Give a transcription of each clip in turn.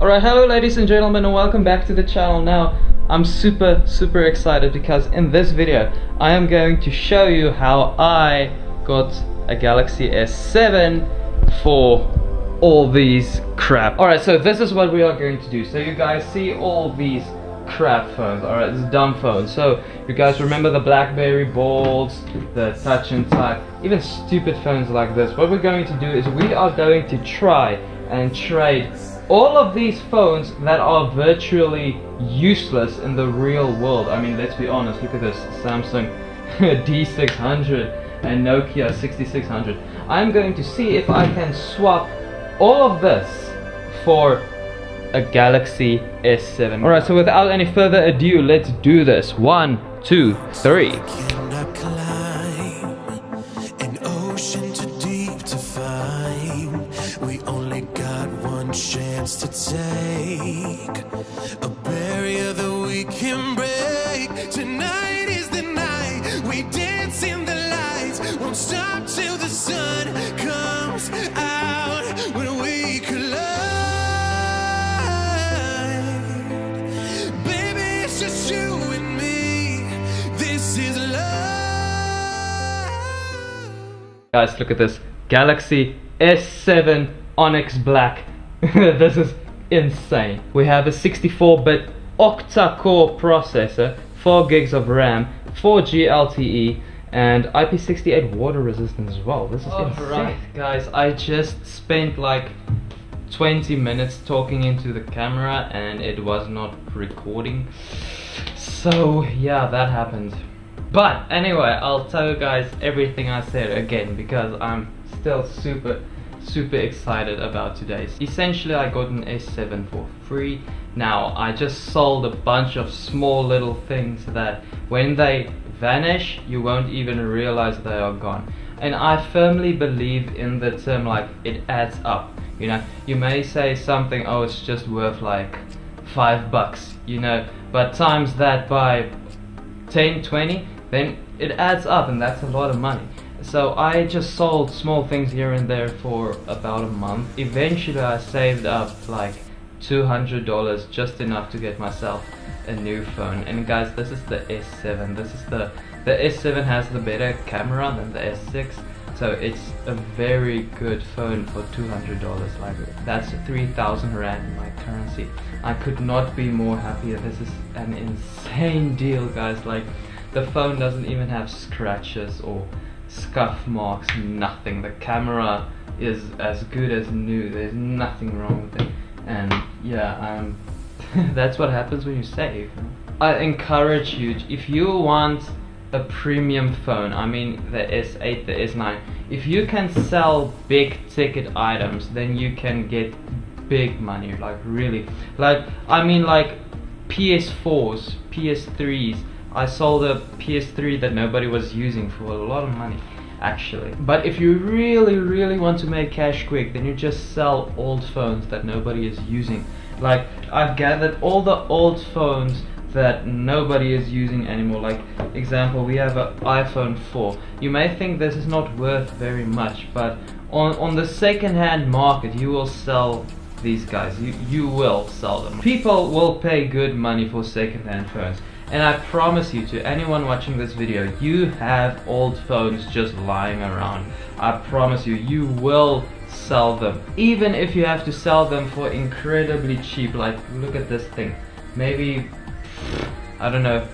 Alright, hello ladies and gentlemen and welcome back to the channel. Now, I'm super, super excited because in this video, I am going to show you how I got a Galaxy S7 for all these crap. Alright, so this is what we are going to do. So you guys see all these crap phones, alright, this dumb phones. So you guys remember the Blackberry Bolds, the Touch and Type, even stupid phones like this. What we're going to do is we are going to try and trade all of these phones that are virtually useless in the real world. I mean, let's be honest, look at this Samsung D600 and Nokia 6600. I'm going to see if I can swap all of this for a Galaxy S7. Alright, so without any further ado, let's do this. One, two, three. Chance to take a barrier that we can break. Tonight is the night we dance in the lights, won't stop till the sun comes out when we collide. Baby, it's just you and me. This is love. Guys, look at this Galaxy S7 Onyx Black this is insane. We have a 64-bit octa-core processor, 4 gigs of RAM, 4G LTE, and IP68 water resistance as well. This is oh, insane. Right, guys, I just spent like 20 minutes talking into the camera and it was not recording. So yeah, that happened. But anyway, I'll tell you guys everything I said again because I'm still super super excited about today's. Essentially I got an S7 for free. Now I just sold a bunch of small little things that when they vanish you won't even realize they are gone. And I firmly believe in the term like it adds up. You know, you may say something, oh it's just worth like five bucks, you know, but times that by 10, 20, then it adds up and that's a lot of money. So I just sold small things here and there for about a month. Eventually I saved up like $200 just enough to get myself a new phone. And guys this is the S7 this is the the S7 has the better camera than the S6 so it's a very good phone for $200 like that's 3000 rand in my currency. I could not be more happier. This is an insane deal guys. Like the phone doesn't even have scratches or scuff marks, nothing. The camera is as good as new. There's nothing wrong with it. And yeah, um, that's what happens when you save. I encourage you, if you want a premium phone, I mean the S8, the S9, if you can sell big ticket items, then you can get big money, like really. Like, I mean like PS4s, PS3s, I sold a PS3 that nobody was using for a lot of money actually. But if you really, really want to make cash quick, then you just sell old phones that nobody is using. Like, I've gathered all the old phones that nobody is using anymore. Like, example, we have an iPhone 4. You may think this is not worth very much, but on, on the second-hand market, you will sell these guys. You, you will sell them. People will pay good money for second-hand phones. And I promise you to anyone watching this video, you have old phones just lying around. I promise you, you will sell them. Even if you have to sell them for incredibly cheap, like look at this thing. Maybe, I don't know,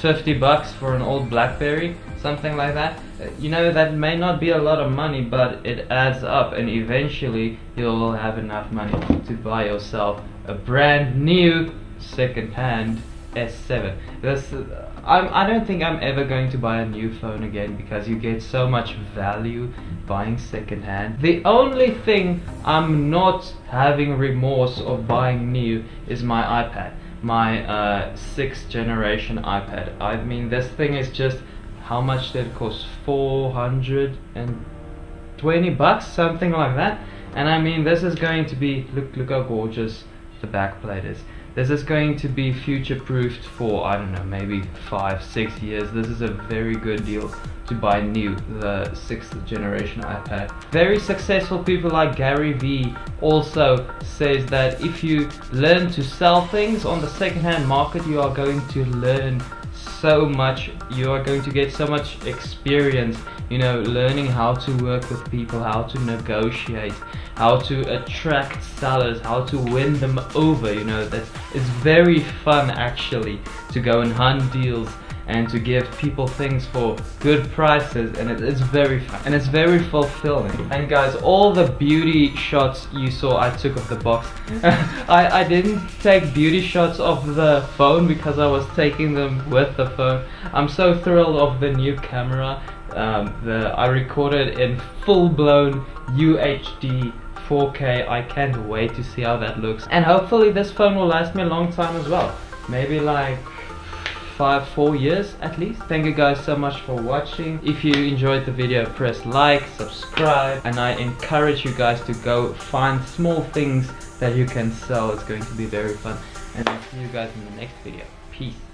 50 bucks for an old Blackberry, something like that. Uh, you know, that may not be a lot of money, but it adds up and eventually you'll have enough money to buy yourself a brand new second-hand S7. This, uh, I'm, I don't think I'm ever going to buy a new phone again because you get so much value buying secondhand. The only thing I'm not having remorse of buying new is my iPad. My uh, 6th generation iPad. I mean this thing is just, how much did it cost? 420 bucks, something like that. And I mean this is going to be, look, look how gorgeous the backplate is. This is going to be future proofed for, I don't know, maybe five, six years. This is a very good deal to buy new, the sixth generation iPad. Very successful people like Gary Vee also says that if you learn to sell things on the secondhand market, you are going to learn so much you are going to get so much experience you know learning how to work with people how to negotiate how to attract sellers how to win them over you know that it's very fun actually to go and hunt deals and to give people things for good prices and it, it's very and it's very fulfilling. And guys all the beauty shots you saw I took of the box. I, I didn't take beauty shots of the phone because I was taking them with the phone. I'm so thrilled of the new camera um, the I recorded in full-blown UHD 4K I can't wait to see how that looks. And hopefully this phone will last me a long time as well. Maybe like five four years at least. Thank you guys so much for watching. If you enjoyed the video press like subscribe and i encourage you guys to go find small things that you can sell. It's going to be very fun. And i'll see you guys in the next video. Peace